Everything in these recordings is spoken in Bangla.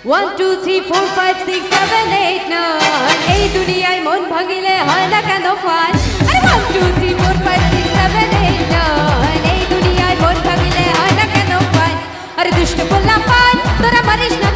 One two three four five six seven eight nine এই দুনিয়ায় মন ভাঙিলে হয় না কেন fun one two three four five six seven eight nine এই দুনিয়ায় মন ভাঙিলে হয় না কেন ফান আরে দুষ্টু বললাম পাই তোরা মারিস না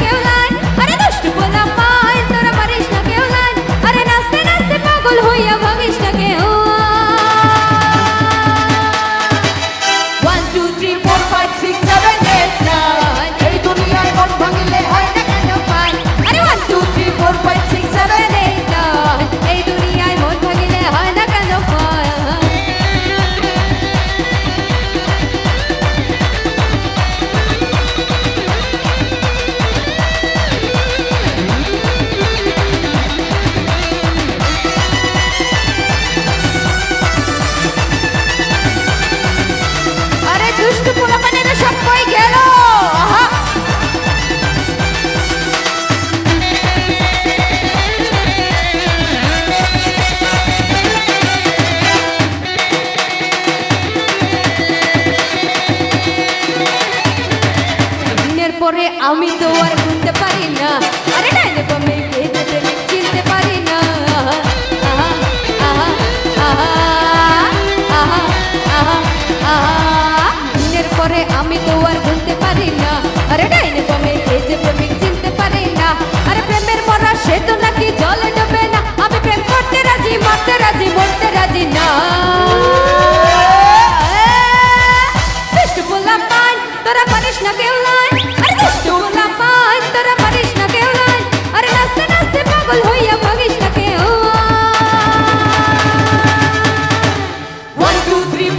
পরে আমি তো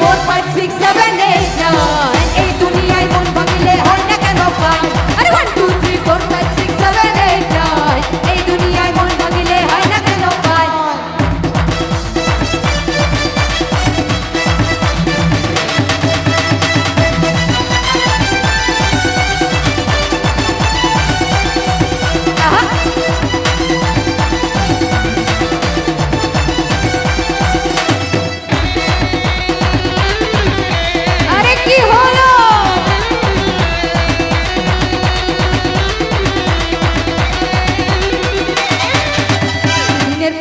টু থ্রি ফোর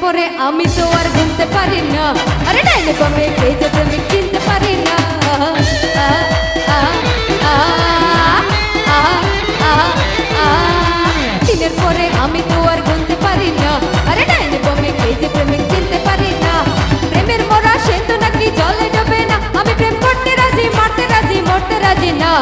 পরে আমি তো আর ঘুমতে পারি না। আরে ডাইনে বামে কে যে প্রেমিক চিনতে পারি না। দিনের পরে আমি তো আর ঘুমতে পারি না। আরে ডাইনে বামে কে যে প্রেমিক চিনতে পারি না। প্রেমের মরা সে তো নাকি জলে ডোবে না। আমি প্রেম করতে রাজি, মারতে রাজি, মরতে রাজি না।